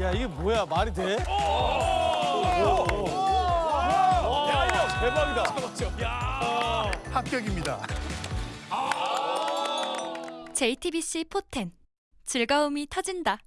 야 이게 뭐야 말이 돼? 야, 대박이다. 야. 합격입니다. JTBC 포텐 즐거움이 터진다.